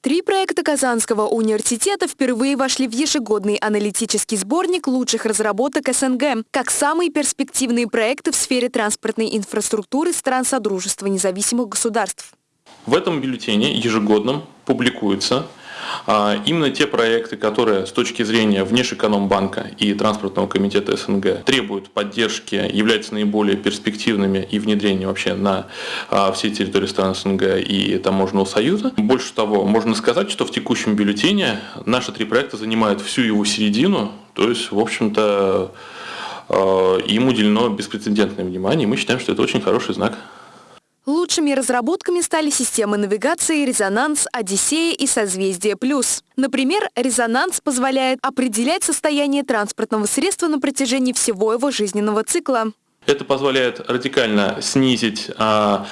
Три проекта Казанского университета впервые вошли в ежегодный аналитический сборник лучших разработок СНГ, как самые перспективные проекты в сфере транспортной инфраструктуры стран Содружества независимых государств. В этом бюллетене ежегодном публикуется именно те проекты, которые с точки зрения Внешэкономбанка и Транспортного комитета СНГ требуют поддержки, являются наиболее перспективными и внедрения вообще на а, всей территории стран СНГ и Таможенного союза. Больше того, можно сказать, что в текущем бюллетене наши три проекта занимают всю его середину, то есть, в общем-то, а, им уделено беспрецедентное внимание, и мы считаем, что это очень хороший знак. Лучшими разработками стали системы навигации «Резонанс», «Одиссея» и «Созвездие плюс». Например, «Резонанс» позволяет определять состояние транспортного средства на протяжении всего его жизненного цикла. Это позволяет радикально снизить а,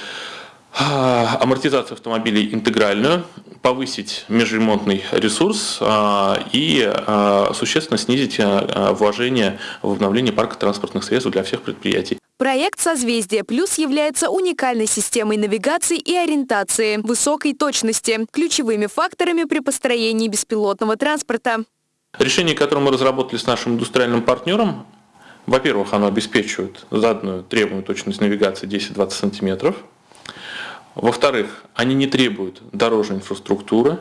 а, амортизацию автомобилей интегральную, повысить межремонтный ресурс а, и а, существенно снизить а, вложение в обновление парка транспортных средств для всех предприятий. Проект «Созвездие Плюс» является уникальной системой навигации и ориентации высокой точности, ключевыми факторами при построении беспилотного транспорта. Решение, которое мы разработали с нашим индустриальным партнером, во-первых, оно обеспечивает заданную требуемую точность навигации 10-20 сантиметров. Во-вторых, они не требуют дорожной инфраструктуры.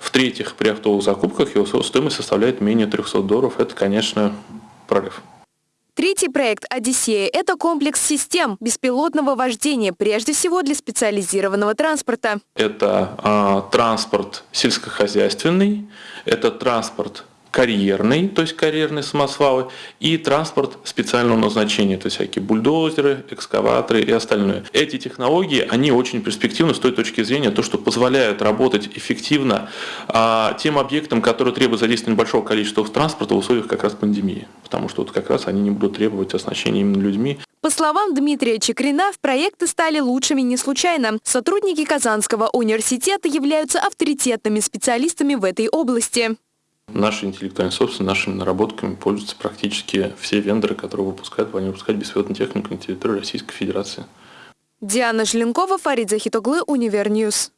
В-третьих, при оптовых закупках его стоимость составляет менее 300 долларов. Это, конечно, прорыв. Третий проект «Одиссея» – это комплекс систем беспилотного вождения, прежде всего для специализированного транспорта. Это э, транспорт сельскохозяйственный, это транспорт карьерный, то есть карьерные самосвалы, и транспорт специального назначения, то есть всякие бульдозеры, экскаваторы и остальное. Эти технологии, они очень перспективны с той точки зрения, то, что позволяют работать эффективно а, тем объектам, которые требуют задействования большого количества транспорта в условиях как раз пандемии, потому что вот как раз они не будут требовать оснащения именно людьми. По словам Дмитрия Чекрина, в проекты стали лучшими не случайно. Сотрудники Казанского университета являются авторитетными специалистами в этой области. Нашей интеллектуальной собственностью, нашими наработками пользуются практически все вендоры, которые выпускают, планируют выпускать беспилотную технику на территории Российской Федерации. Диана Желенкова, Фарид Захитоглы, Универ News.